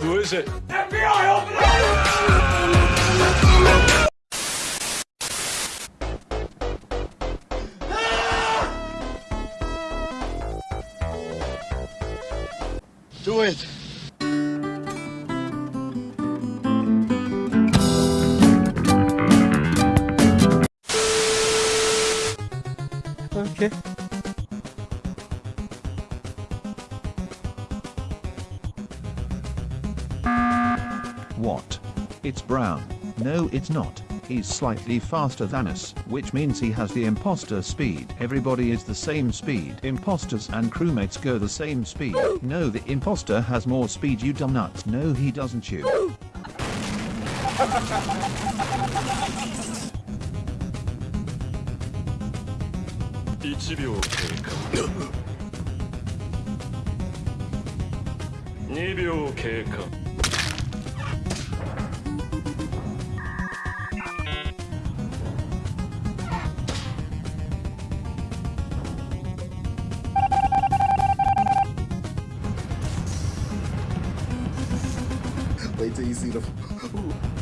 Who is it? Do it. Okay. What? It's Brown. No, it's not. He's slightly faster than us, which means he has the imposter speed. Everybody is the same speed. Imposters and crewmates go the same speed. No, the imposter has more speed, you dumb nuts. No, he doesn't, you. 8秒経過。2秒経過。いつ言い過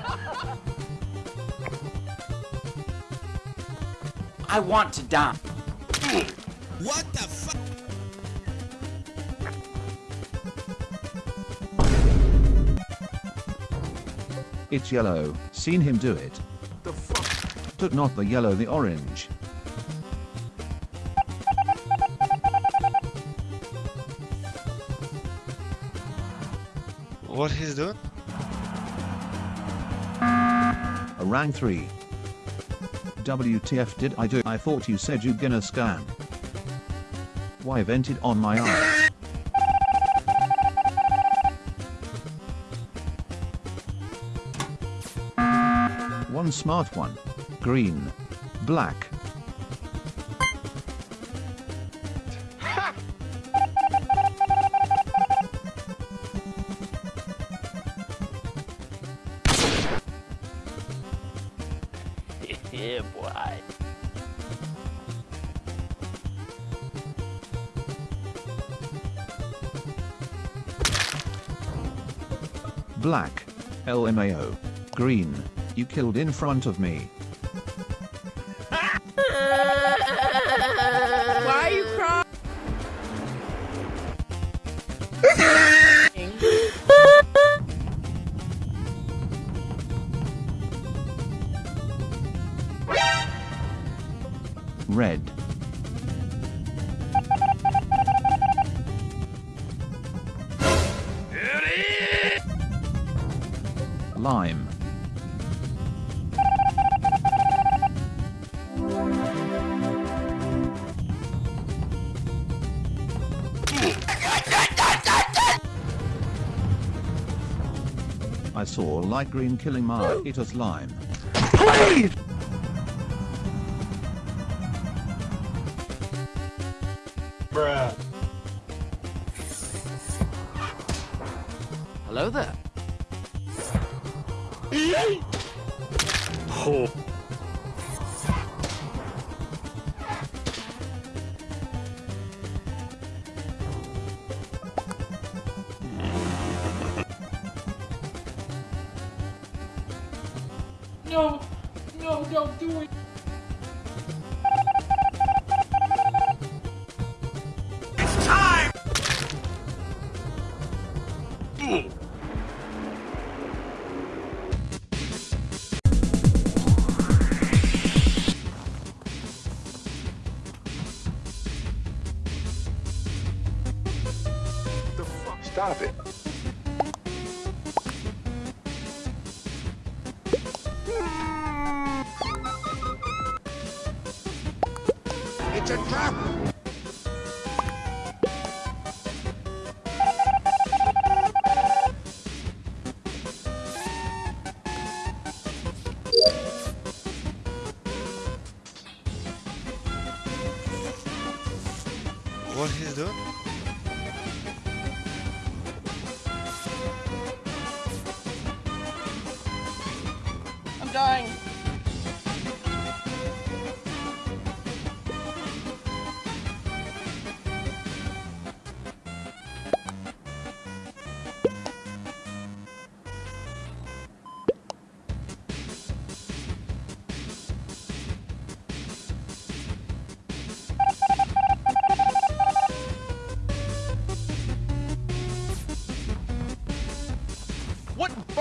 I want to die. What the fuck? It's yellow. Seen him do it. The fuck? But not the yellow, the orange. What he's doing? A rank 3. WTF did I do? I thought you said you gonna scan. Why vented on my eye? One smart one. Green. Black. Yeah, boy. Black. LMAO. Green. You killed in front of me. Red. Lime. I saw light green killing my it was lime. Please! Bruh. Hello there. ほう oh. No, no, don't do it. Stop it. It's a trap! What he's doing?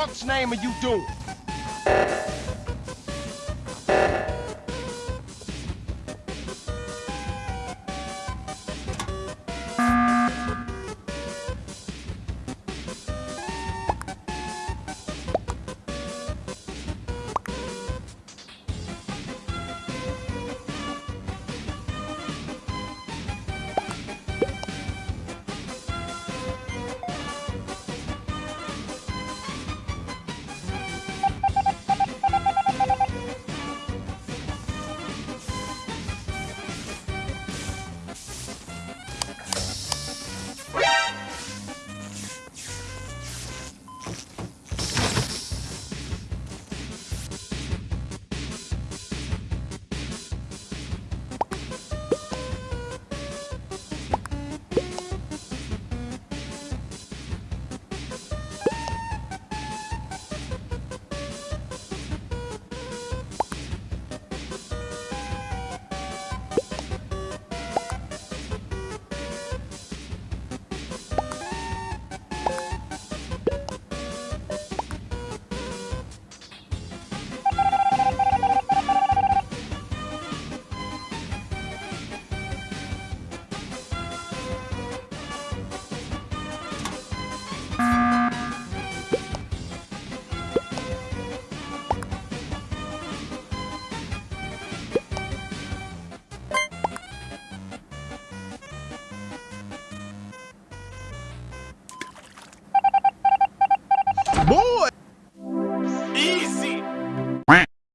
Fuck's name are you doing?